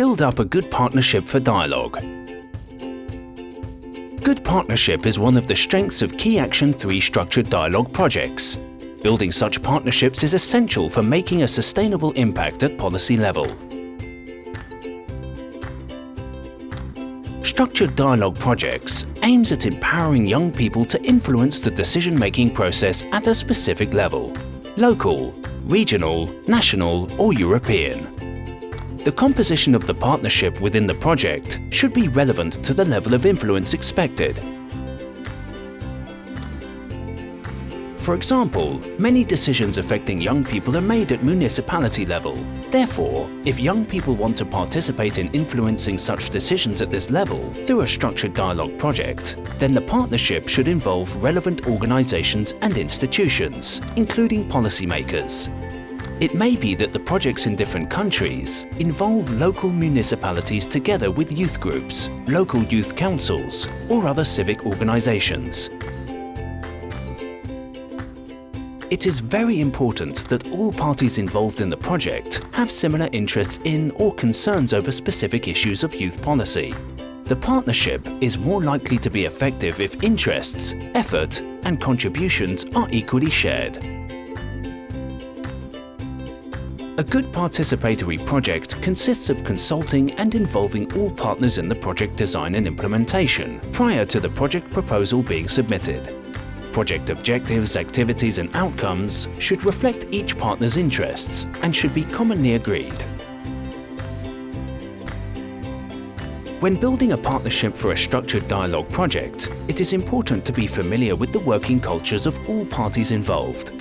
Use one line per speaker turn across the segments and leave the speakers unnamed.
Build up a good partnership for dialogue. Good partnership is one of the strengths of Key Action 3 structured dialogue projects. Building such partnerships is essential for making a sustainable impact at policy level. Structured Dialogue Projects aims at empowering young people to influence the decision-making process at a specific level local, regional, national or European. The composition of the partnership within the project should be relevant to the level of influence expected For example, many decisions affecting young people are made at municipality level. Therefore, if young people want to participate in influencing such decisions at this level through a structured dialogue project, then the partnership should involve relevant organisations and institutions, including policymakers. It may be that the projects in different countries involve local municipalities together with youth groups, local youth councils or other civic organisations It is very important that all parties involved in the project have similar interests in or concerns over specific issues of youth policy. The partnership is more likely to be effective if interests, effort and contributions are equally shared. A good participatory project consists of consulting and involving all partners in the project design and implementation prior to the project proposal being submitted. Project objectives, activities and outcomes should reflect each partner's interests and should be commonly agreed. When building a partnership for a structured dialogue project, it is important to be familiar with the working cultures of all parties involved.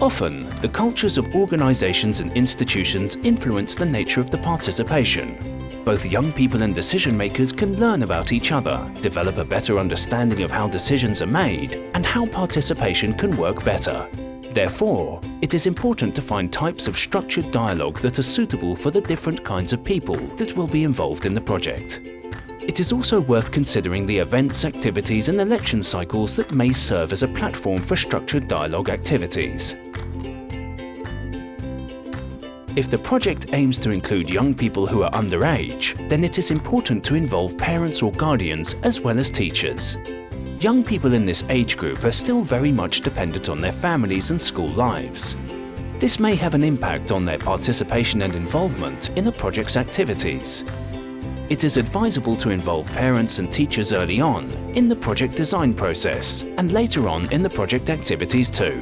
Often, the cultures of organisations and institutions influence the nature of the participation, both young people and decision makers can learn about each other, develop a better understanding of how decisions are made and how participation can work better. Therefore, it is important to find types of structured dialogue that are suitable for the different kinds of people that will be involved in the project. It is also worth considering the events, activities and election cycles that may serve as a platform for structured dialogue activities. If the project aims to include young people who are underage, then it is important to involve parents or guardians as well as teachers. Young people in this age group are still very much dependent on their families and school lives. This may have an impact on their participation and involvement in the project's activities. It is advisable to involve parents and teachers early on in the project design process and later on in the project activities too.